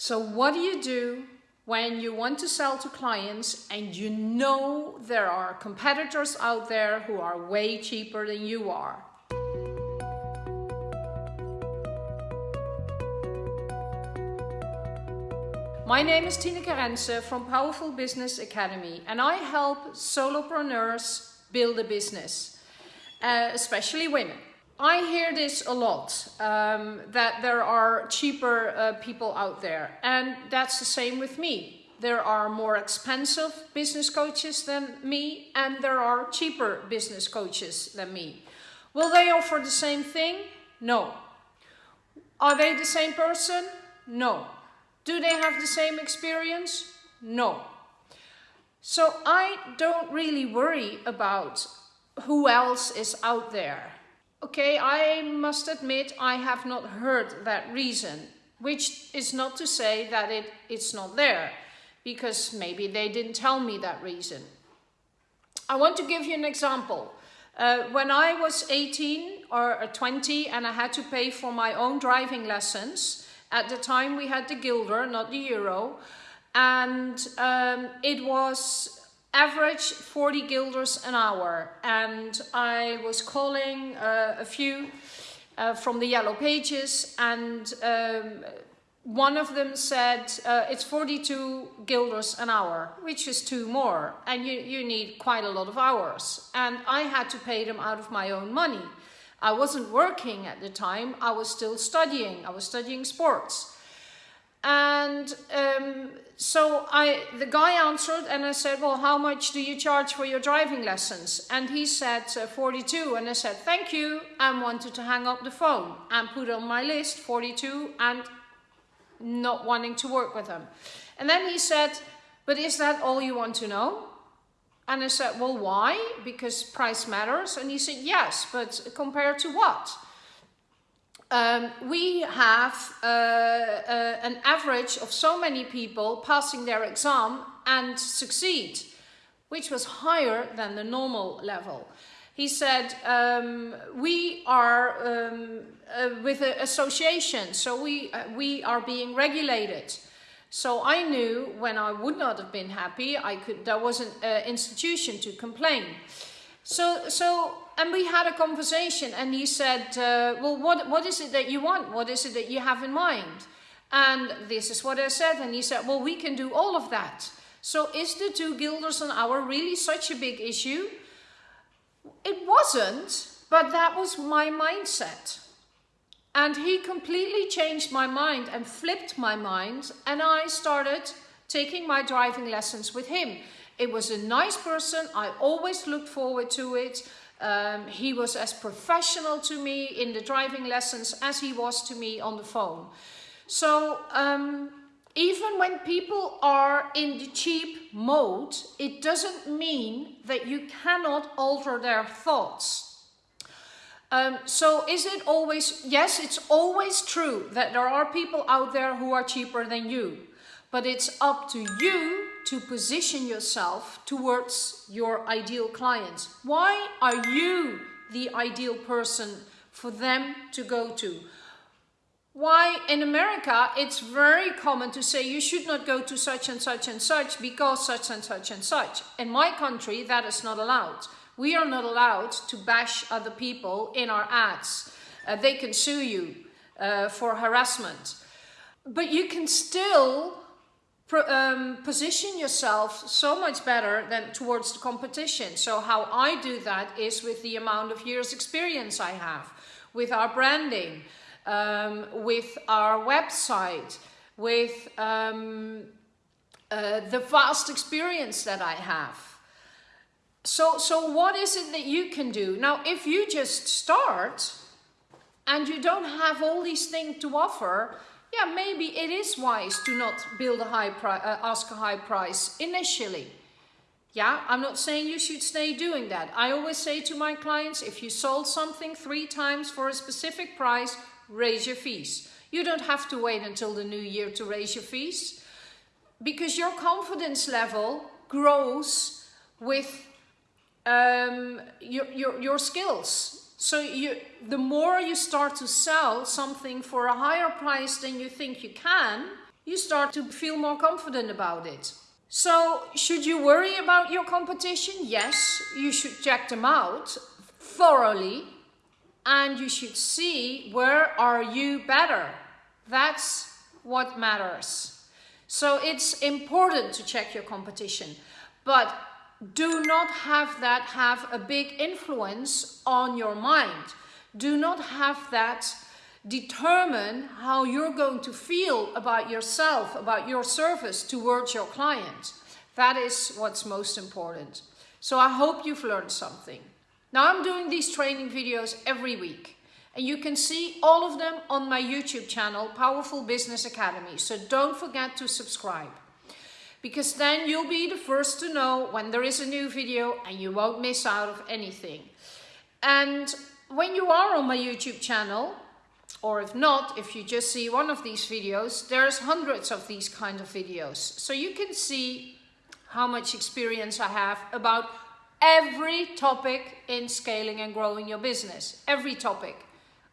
So what do you do when you want to sell to clients and you know there are competitors out there who are way cheaper than you are? My name is Tineke Rensen from Powerful Business Academy and I help solopreneurs build a business, uh, especially women. I hear this a lot, um, that there are cheaper uh, people out there and that's the same with me. There are more expensive business coaches than me and there are cheaper business coaches than me. Will they offer the same thing? No. Are they the same person? No. Do they have the same experience? No. So I don't really worry about who else is out there. Okay, I must admit I have not heard that reason, which is not to say that it, it's not there, because maybe they didn't tell me that reason. I want to give you an example. Uh, when I was 18 or 20 and I had to pay for my own driving lessons, at the time we had the guilder, not the euro, and um, it was average 40 guilders an hour and I was calling uh, a few uh, from the yellow pages and um, one of them said uh, it's 42 guilders an hour which is two more and you, you need quite a lot of hours and I had to pay them out of my own money. I wasn't working at the time, I was still studying, I was studying sports. And um, so I, the guy answered and I said, well, how much do you charge for your driving lessons? And he said uh, 42. And I said, thank you. And wanted to hang up the phone and put on my list 42 and not wanting to work with him. And then he said, but is that all you want to know? And I said, well, why? Because price matters. And he said, yes, but compared to what? Um, we have uh, uh, an average of so many people passing their exam and succeed, which was higher than the normal level. He said, um, we are um, uh, with an association, so we, uh, we are being regulated. So I knew when I would not have been happy, I could, there was an institution to complain. So, so and we had a conversation and he said, uh, well, what, what is it that you want? What is it that you have in mind? And this is what I said. And he said, well, we can do all of that. So is the two guilders an hour really such a big issue? It wasn't, but that was my mindset. And he completely changed my mind and flipped my mind. And I started taking my driving lessons with him. It was a nice person. I always looked forward to it. Um, he was as professional to me in the driving lessons as he was to me on the phone. So um, even when people are in the cheap mode, it doesn't mean that you cannot alter their thoughts. Um, so is it always, yes, it's always true that there are people out there who are cheaper than you. But it's up to you to position yourself towards your ideal clients. Why are you the ideal person for them to go to? Why in America it's very common to say you should not go to such and such and such because such and such and such. In my country that is not allowed. We are not allowed to bash other people in our ads. Uh, they can sue you uh, for harassment. But you can still um, position yourself so much better than towards the competition. So how I do that is with the amount of years experience I have, with our branding, um, with our website, with um, uh, the vast experience that I have. So, so what is it that you can do? Now, if you just start and you don't have all these things to offer, yeah, maybe it is wise to not build a high uh, ask a high price initially. Yeah, I'm not saying you should stay doing that. I always say to my clients, if you sold something three times for a specific price, raise your fees. You don't have to wait until the new year to raise your fees because your confidence level grows with um, your, your, your skills So you, the more you start to sell something for a higher price than you think you can, you start to feel more confident about it. So should you worry about your competition? Yes, you should check them out thoroughly and you should see where are you better. That's what matters. So it's important to check your competition, but do not have that have a big influence on your mind. Do not have that determine how you're going to feel about yourself, about your service towards your client. That is what's most important. So I hope you've learned something. Now I'm doing these training videos every week and you can see all of them on my YouTube channel, Powerful Business Academy. So don't forget to subscribe because then you'll be the first to know when there is a new video and you won't miss out of anything. And when you are on my YouTube channel, or if not, if you just see one of these videos, there's hundreds of these kind of videos. So you can see how much experience I have about every topic in scaling and growing your business. Every topic.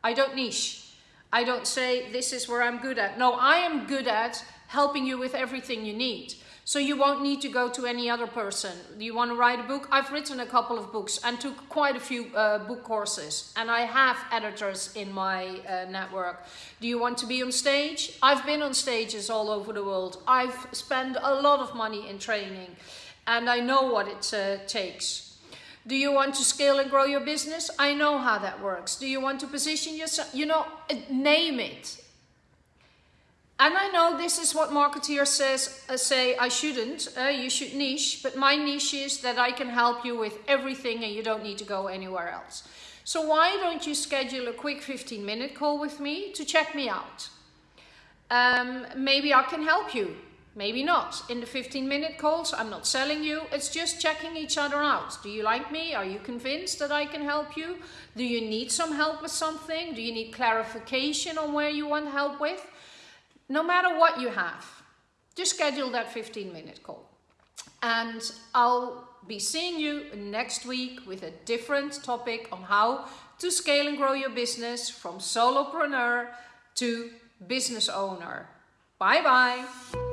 I don't niche. I don't say this is where I'm good at. No, I am good at helping you with everything you need. So you won't need to go to any other person. Do you want to write a book? I've written a couple of books and took quite a few uh, book courses. And I have editors in my uh, network. Do you want to be on stage? I've been on stages all over the world. I've spent a lot of money in training and I know what it uh, takes. Do you want to scale and grow your business? I know how that works. Do you want to position yourself? You know, name it. And I know this is what marketeers says, uh, say I shouldn't, uh, you should niche, but my niche is that I can help you with everything and you don't need to go anywhere else. So why don't you schedule a quick 15 minute call with me to check me out? Um, maybe I can help you, maybe not. In the 15 minute calls, I'm not selling you, it's just checking each other out. Do you like me? Are you convinced that I can help you? Do you need some help with something? Do you need clarification on where you want help with? No matter what you have, just schedule that 15 minute call. And I'll be seeing you next week with a different topic on how to scale and grow your business from solopreneur to business owner. Bye bye.